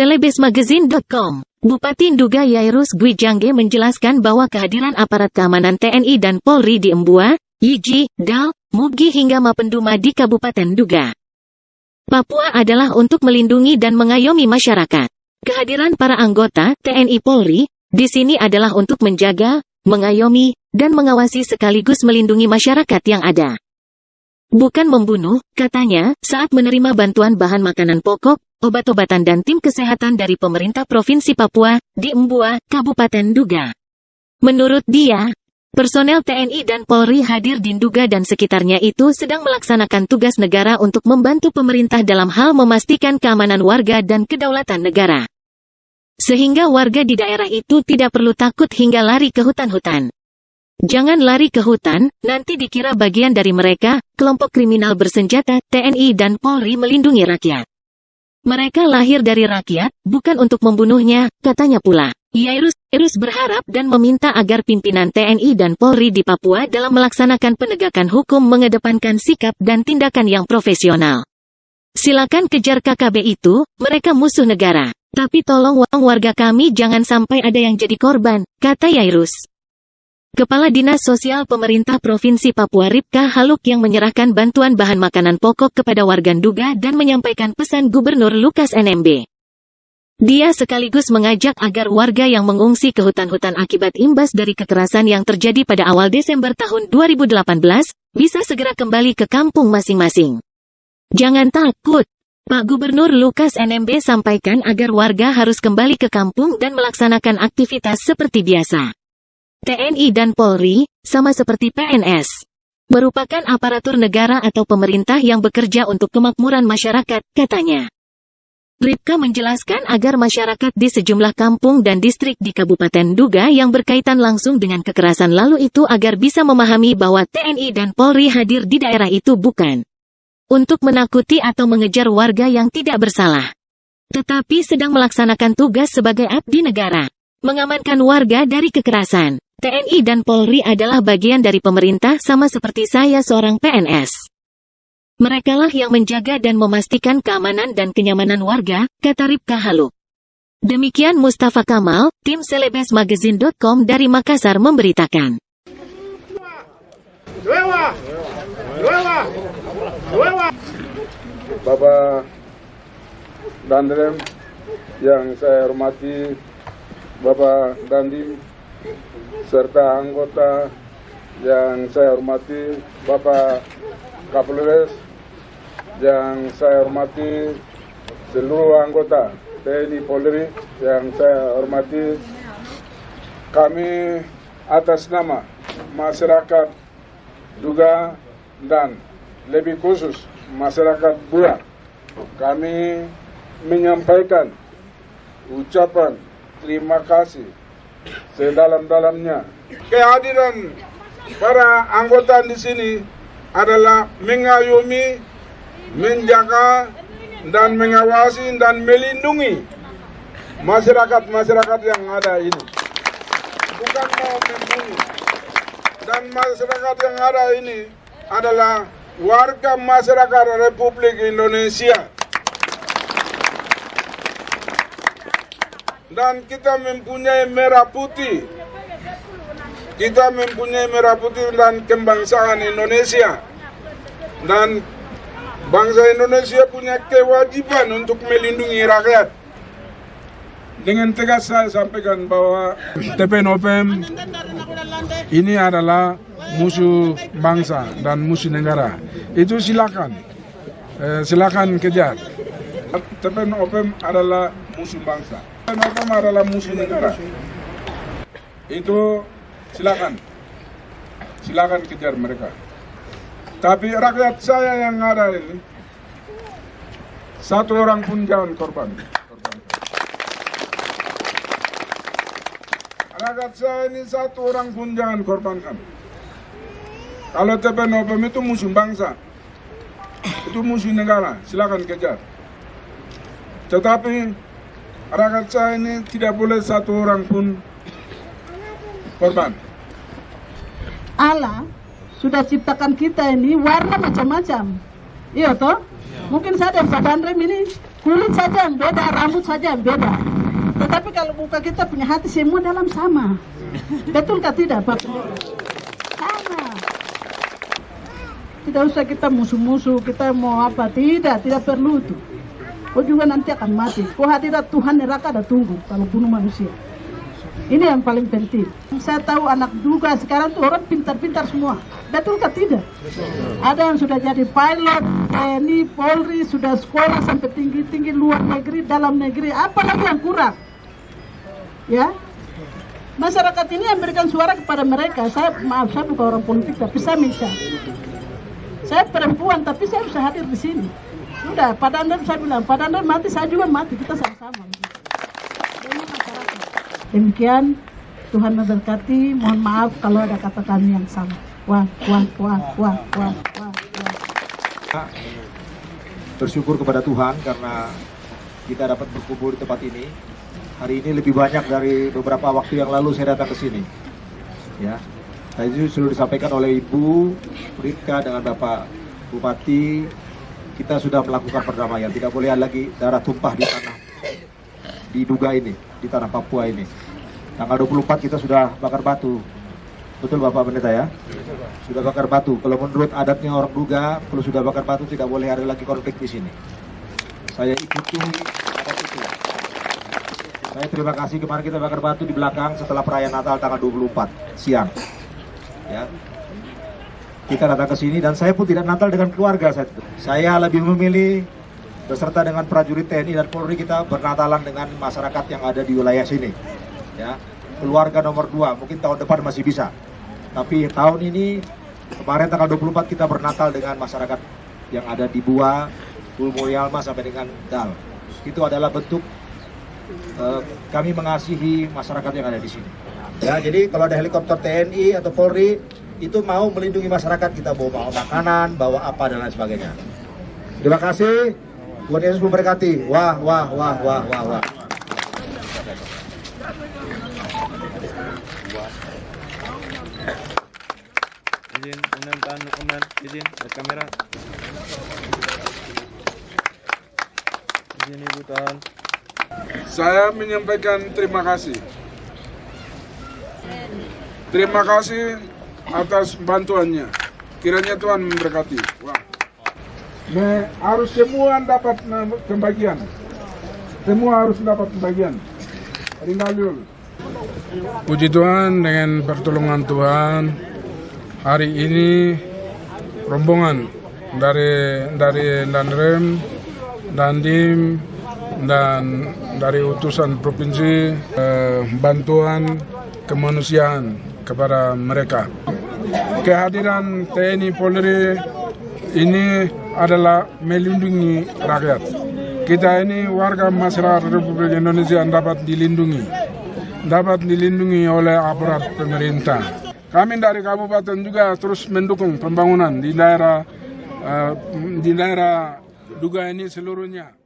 Selebesmagazine.com Bupati Nduga Yairus Gwijangge menjelaskan bahwa kehadiran aparat keamanan TNI dan Polri di Embua, Yiji, Dal, Mugi hingga Mapenduma di Kabupaten Nduga. Papua adalah untuk melindungi dan mengayomi masyarakat. Kehadiran para anggota TNI Polri di sini adalah untuk menjaga, mengayomi, dan mengawasi sekaligus melindungi masyarakat yang ada. Bukan membunuh, katanya, saat menerima bantuan bahan makanan pokok, obat-obatan dan tim kesehatan dari pemerintah Provinsi Papua, di Embua, Kabupaten Duga. Menurut dia, personel TNI dan Polri hadir di Duga dan sekitarnya itu sedang melaksanakan tugas negara untuk membantu pemerintah dalam hal memastikan keamanan warga dan kedaulatan negara. Sehingga warga di daerah itu tidak perlu takut hingga lari ke hutan-hutan. Jangan lari ke hutan, nanti dikira bagian dari mereka, kelompok kriminal bersenjata, TNI dan Polri melindungi rakyat. Mereka lahir dari rakyat, bukan untuk membunuhnya, katanya pula. Yairus, Yairus berharap dan meminta agar pimpinan TNI dan Polri di Papua dalam melaksanakan penegakan hukum mengedepankan sikap dan tindakan yang profesional. Silakan kejar KKB itu, mereka musuh negara. Tapi tolong warga kami jangan sampai ada yang jadi korban, kata Yairus. Kepala Dinas Sosial Pemerintah Provinsi Papua Ripka Haluk yang menyerahkan bantuan bahan makanan pokok kepada warga Nduga dan menyampaikan pesan Gubernur Lukas NMB. Dia sekaligus mengajak agar warga yang mengungsi ke hutan-hutan akibat imbas dari kekerasan yang terjadi pada awal Desember tahun 2018, bisa segera kembali ke kampung masing-masing. Jangan takut. Pak Gubernur Lukas NMB sampaikan agar warga harus kembali ke kampung dan melaksanakan aktivitas seperti biasa. TNI dan Polri, sama seperti PNS, merupakan aparatur negara atau pemerintah yang bekerja untuk kemakmuran masyarakat, katanya. Ripka menjelaskan agar masyarakat di sejumlah kampung dan distrik di Kabupaten Duga yang berkaitan langsung dengan kekerasan lalu itu agar bisa memahami bahwa TNI dan Polri hadir di daerah itu bukan untuk menakuti atau mengejar warga yang tidak bersalah, tetapi sedang melaksanakan tugas sebagai abdi negara, mengamankan warga dari kekerasan. TNI dan Polri adalah bagian dari pemerintah sama seperti saya seorang PNS. Merekalah yang menjaga dan memastikan keamanan dan kenyamanan warga, kata Ripka Haluk. Demikian Mustafa Kamal, tim selebesmagazine.com dari Makassar memberitakan. Bapak Dandrem yang saya hormati, Bapak Dandim serta anggota yang saya hormati Bapak Kapolres yang saya hormati seluruh anggota TNI Polri yang saya hormati kami atas nama masyarakat Duga dan lebih khusus masyarakat Bua kami menyampaikan ucapan terima kasih sedalam-dalamnya. Kehadiran para anggota di sini adalah mengayomi, menjaga, dan mengawasi dan melindungi masyarakat-masyarakat yang ada ini. Bukan mau membunuh. Dan masyarakat yang ada ini adalah warga masyarakat Republik Indonesia dan kita mempunyai merah putih. Kita mempunyai merah putih dan kebangsaan Indonesia. Dan bangsa Indonesia punya kewajiban untuk melindungi rakyat. Dengan tegas saya sampaikan bahwa TPNOPM ini adalah musuh bangsa dan musuh negara. Itu silakan, eh, silakan kejar. TPNOPM adalah musuh bangsa. Hukum adalah musuh negara. Itu silakan. Silakan kejar mereka. Tapi rakyat saya yang ada ini, satu orang pun jangan korban. korban. Rakyat saya ini satu orang pun jangan korbankan. Kalau TPNOPM itu musuh bangsa, itu musuh negara, silakan kejar. Tetapi rakyat saya ini tidak boleh satu orang pun korban. Allah sudah ciptakan kita ini warna macam-macam. Iya toh? Mungkin saya dan Pak Bandrem ini kulit saja yang beda, rambut saja yang beda. Tetapi kalau buka kita punya hati semua dalam sama. Betul kah tidak Pak Sama. Tidak usah kita musuh-musuh, kita mau apa. Tidak, tidak perlu itu. Kau juga nanti akan mati. Kau hadirat Tuhan neraka ada tunggu kalau bunuh manusia. Ini yang paling penting. Saya tahu anak juga sekarang tuh orang pintar-pintar semua. Betul kah tidak? Ada yang sudah jadi pilot, TNI, Polri, sudah sekolah sampai tinggi-tinggi luar negeri, dalam negeri. Apa lagi yang kurang? Ya, masyarakat ini yang berikan suara kepada mereka. Saya maaf, saya bukan orang politik, tapi saya bisa. Saya perempuan, tapi saya bisa hadir di sini. Sudah, pada anda saya bilang, pada anda mati, saya juga mati. Kita sama-sama. Demikian Tuhan memberkati. Mohon maaf kalau ada kata kami yang salah. Wah, wah, wah, wah, wah, wah, wah. Bersyukur kepada Tuhan karena kita dapat berkumpul di tempat ini. Hari ini lebih banyak dari beberapa waktu yang lalu saya datang ke sini. Ya, tadi sudah disampaikan oleh Ibu Rika dengan Bapak Bupati, kita sudah melakukan perdamaian. Tidak boleh lagi darah tumpah di tanah di Duga ini, di tanah Papua ini. Tanggal 24 kita sudah bakar batu. Betul Bapak Pendeta ya? Sudah bakar batu. Kalau menurut adatnya orang Duga, kalau sudah bakar batu tidak boleh ada lagi konflik di sini. Saya ikuti. Saya terima kasih kemarin kita bakar batu di belakang setelah perayaan Natal tanggal 24 siang. Ya. Kita datang ke sini dan saya pun tidak Natal dengan keluarga saya. Saya lebih memilih beserta dengan prajurit TNI dan Polri kita bernatalan dengan masyarakat yang ada di wilayah sini ya. Keluarga nomor dua mungkin tahun depan masih bisa. Tapi tahun ini kemarin tanggal 24 kita bernatal dengan masyarakat yang ada di Bua, Ulmoyalma sampai dengan Dal. Itu adalah bentuk uh, kami mengasihi masyarakat yang ada di sini. Ya jadi kalau ada helikopter TNI atau Polri itu mau melindungi masyarakat kita bawa makanan bawa apa dan lain sebagainya. Terima kasih. Tuhan Yesus memberkati. Wah wah wah wah wah wah. Izin undang tahan dokumen izin kamera. Izin ibu tahan saya menyampaikan terima kasih. Terima kasih atas bantuannya. Kiranya Tuhan memberkati. Wah. Me, harus semua dapat pembagian. Semua harus dapat pembagian. Rinalul Puji Tuhan dengan pertolongan Tuhan. Hari ini rombongan dari dari Danrem, Dandim dan dari utusan provinsi eh, bantuan kemanusiaan kepada mereka. Kehadiran TNI Polri ini adalah melindungi rakyat. Kita ini warga masyarakat Republik Indonesia dapat dilindungi, dapat dilindungi oleh aparat pemerintah. Kami dari kabupaten juga terus mendukung pembangunan di daerah uh, di daerah Duga ini seluruhnya.